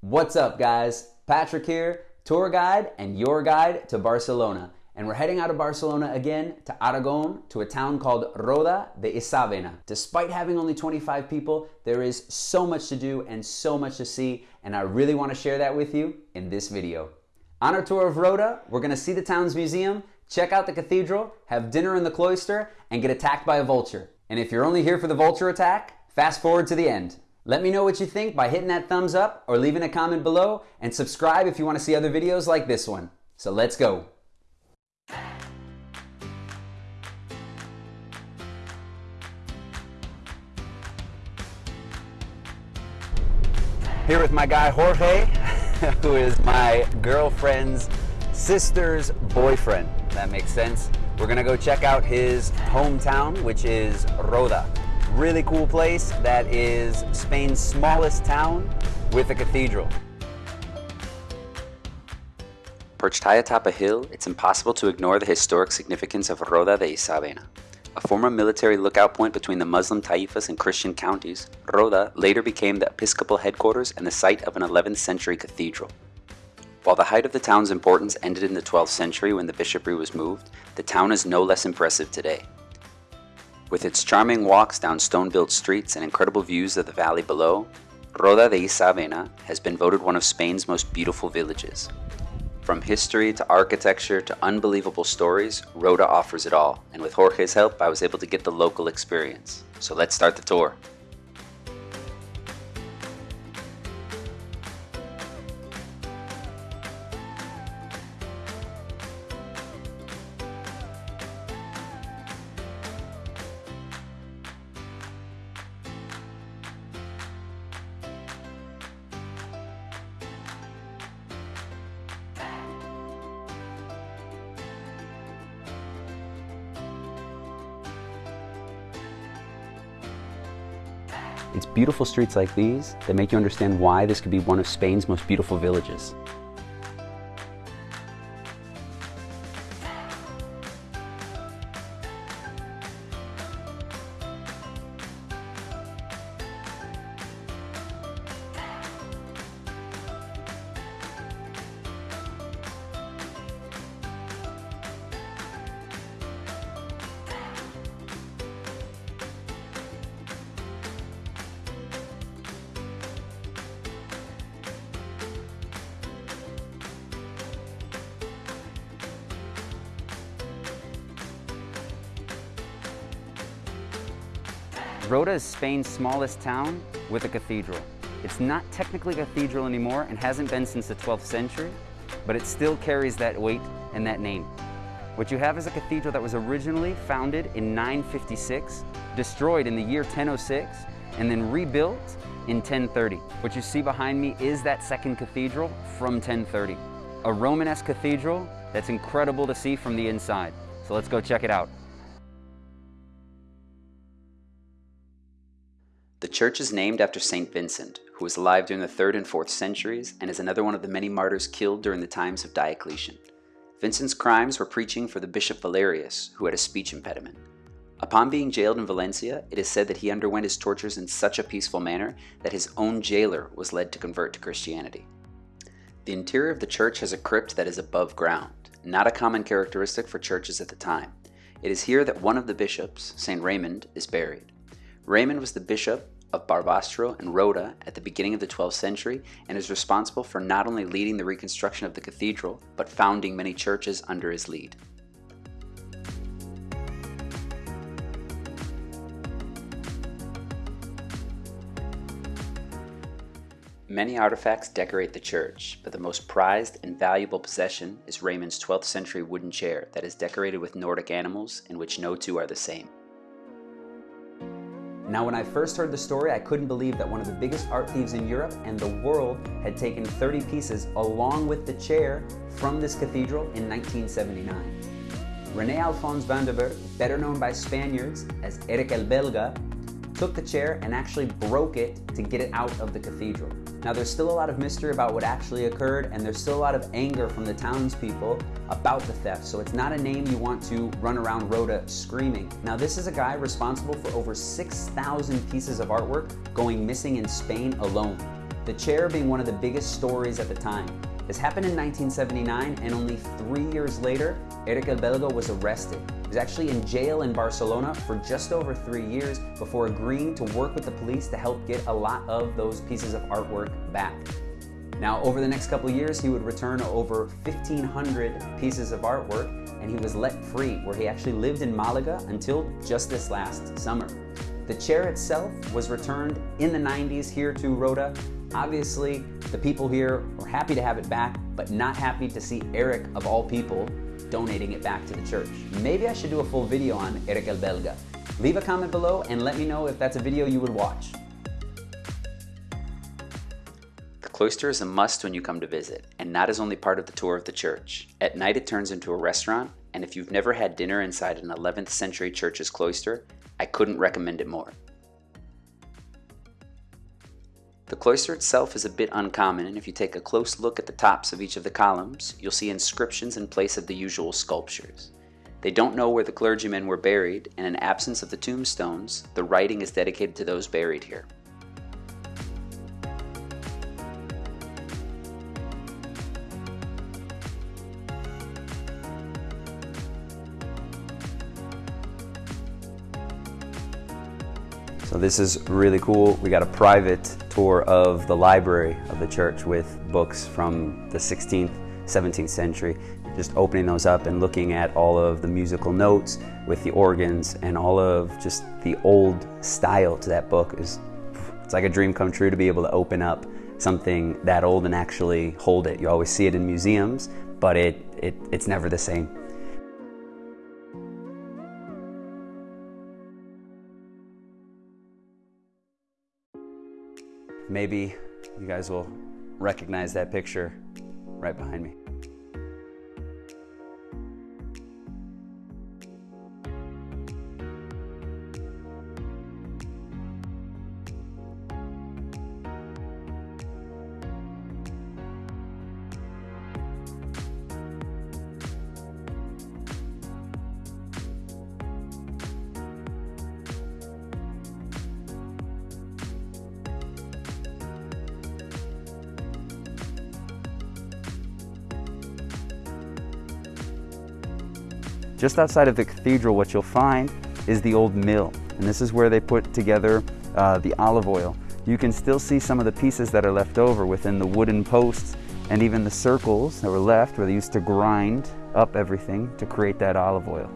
What's up, guys? Patrick here, tour guide and your guide to Barcelona. And we're heading out of Barcelona again to Aragon, to a town called Roda de Isabena. Despite having only 25 people, there is so much to do and so much to see, and I really want to share that with you in this video. On our tour of Roda, we're going to see the town's museum, check out the cathedral, have dinner in the cloister, and get attacked by a vulture. And if you're only here for the vulture attack, fast forward to the end. Let me know what you think by hitting that thumbs up or leaving a comment below, and subscribe if you want to see other videos like this one. So let's go. Here with my guy Jorge, who is my girlfriend's sister's boyfriend. That makes sense. We're gonna go check out his hometown, which is Roda. Really cool place that is Spain's smallest town with a cathedral. Perched high atop a hill, it's impossible to ignore the historic significance of Roda de Isabena. A former military lookout point between the Muslim Taifas and Christian counties, Roda later became the episcopal headquarters and the site of an 11th century cathedral. While the height of the town's importance ended in the 12th century when the bishopry was moved, the town is no less impressive today. With its charming walks down stone-built streets and incredible views of the valley below, Roda de Isabena has been voted one of Spain's most beautiful villages. From history to architecture to unbelievable stories, Roda offers it all, and with Jorge's help I was able to get the local experience. So let's start the tour. It's beautiful streets like these that make you understand why this could be one of Spain's most beautiful villages. Roda is Spain's smallest town with a cathedral. It's not technically a cathedral anymore and hasn't been since the 12th century, but it still carries that weight and that name. What you have is a cathedral that was originally founded in 956, destroyed in the year 1006, and then rebuilt in 1030. What you see behind me is that second cathedral from 1030. A Romanesque cathedral that's incredible to see from the inside. So let's go check it out. The church is named after St. Vincent, who was alive during the 3rd and 4th centuries and is another one of the many martyrs killed during the times of Diocletian. Vincent's crimes were preaching for the Bishop Valerius, who had a speech impediment. Upon being jailed in Valencia, it is said that he underwent his tortures in such a peaceful manner that his own jailer was led to convert to Christianity. The interior of the church has a crypt that is above ground, not a common characteristic for churches at the time. It is here that one of the bishops, St. Raymond, is buried. Raymond was the bishop of Barbastro and Roda at the beginning of the 12th century and is responsible for not only leading the reconstruction of the cathedral, but founding many churches under his lead. Many artifacts decorate the church, but the most prized and valuable possession is Raymond's 12th century wooden chair that is decorated with Nordic animals in which no two are the same. Now, when I first heard the story, I couldn't believe that one of the biggest art thieves in Europe and the world had taken 30 pieces along with the chair from this cathedral in 1979. René Alphonse van den Berghe, better known by Spaniards as Erik el Belga, took the chair and actually broke it to get it out of the cathedral. Now there's still a lot of mystery about what actually occurred and there's still a lot of anger from the townspeople about the theft, so it's not a name you want to run around Roda screaming. Now this is a guy responsible for over 6,000 pieces of artwork going missing in Spain alone. The chair being one of the biggest stories at the time. This happened in 1979, and only three years later, Erik el Belga was arrested. He was actually in jail in Barcelona for just over three years before agreeing to work with the police to help get a lot of those pieces of artwork back. Now, over the next couple years, he would return over 1,500 pieces of artwork, and he was let free, where he actually lived in Malaga until just this last summer. The chair itself was returned in the 90s here to Roda. Obviously, the people here were happy to have it back, but not happy to see Erik, of all people, donating it back to the church. Maybe I should do a full video on Erik el Belga. Leave a comment below and let me know if that's a video you would watch. The cloister is a must when you come to visit, and not as only part of the tour of the church. At night it turns into a restaurant, and if you've never had dinner inside an 11th century church's cloister, I couldn't recommend it more. The cloister itself is a bit uncommon, and if you take a close look at the tops of each of the columns, you'll see inscriptions in place of the usual sculptures. They don't know where the clergymen were buried, and in absence of the tombstones, the writing is dedicated to those buried here. So this is really cool. We got a private tour of the library of the church with books from the 16th, 17th century. Just opening those up and looking at all of the musical notes with the organs and all of just the old style to that book is it's like a dream come true to be able to open up something that old and actually hold it. You always see it in museums, but it, it it's never the same. Maybe you guys will recognize that picture right behind me. Just outside of the cathedral, what you'll find is the old mill. And this is where they put together uh, the olive oil. You can still see some of the pieces that are left over within the wooden posts and even the circles that were left where they used to grind up everything to create that olive oil.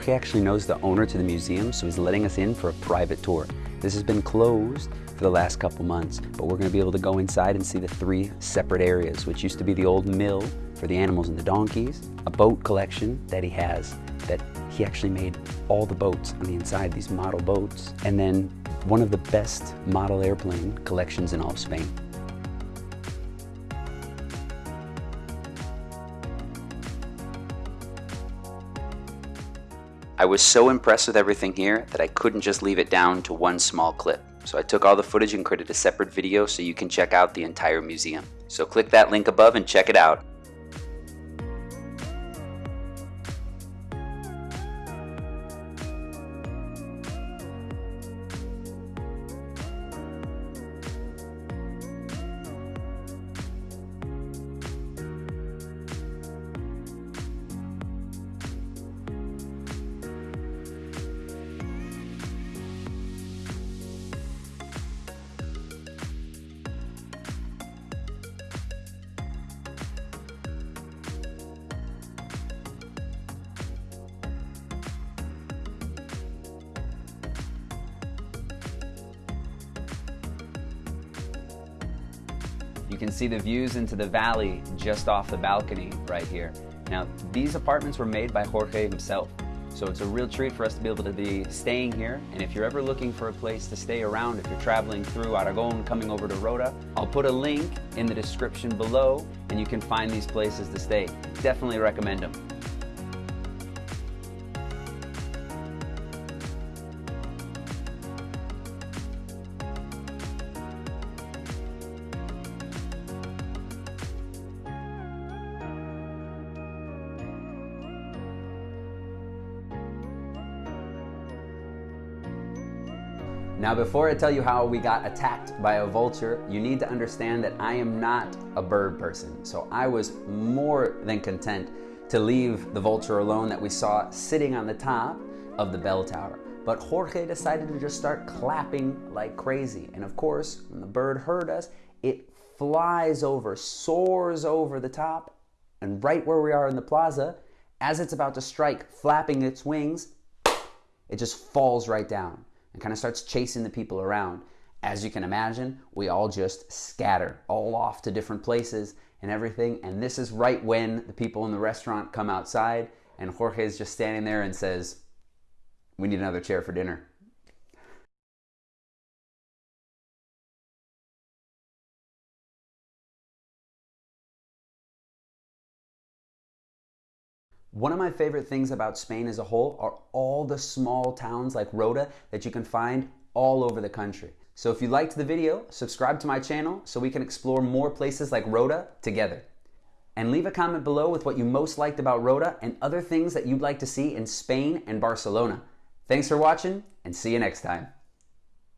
Jorge actually knows the owner to the museum, so he's letting us in for a private tour. This has been closed for the last couple months, but we're gonna be able to go inside and see the three separate areas, which used to be the old mill for the animals and the donkeys, a boat collection that he has that he actually made all the boats on the inside, these model boats, and then one of the best model airplane collections in all of Spain. I was so impressed with everything here that I couldn't just leave it down to one small clip. So I took all the footage and created a separate video so you can check out the entire museum. So click that link above and check it out. Can see the views into the valley just off the balcony right here. Now, these apartments were made by Jorge himself. So it's a real treat for us to be able to be staying here. And if you're ever looking for a place to stay around, if you're traveling through Aragon, coming over to Roda, I'll put a link in the description below and you can find these places to stay. Definitely recommend them. Now, before I tell you how we got attacked by a vulture, you need to understand that I am not a bird person. So I was more than content to leave the vulture alone that we saw sitting on the top of the bell tower. But Jorge decided to just start clapping like crazy. And of course, when the bird heard us, it flies over, soars over the top, and right where we are in the plaza, as it's about to strike, flapping its wings, it just falls right down and kind of starts chasing the people around. As you can imagine, we all just scatter all off to different places and everything. And this is right when the people in the restaurant come outside, and Jorge is just standing there and says, We need another chair for dinner. One of my favorite things about Spain as a whole are all the small towns like Roda that you can find all over the country. So if you liked the video, subscribe to my channel so we can explore more places like Roda together. And leave a comment below with what you most liked about Roda and other things that you'd like to see in Spain and Barcelona. Thanks for watching and see you next time.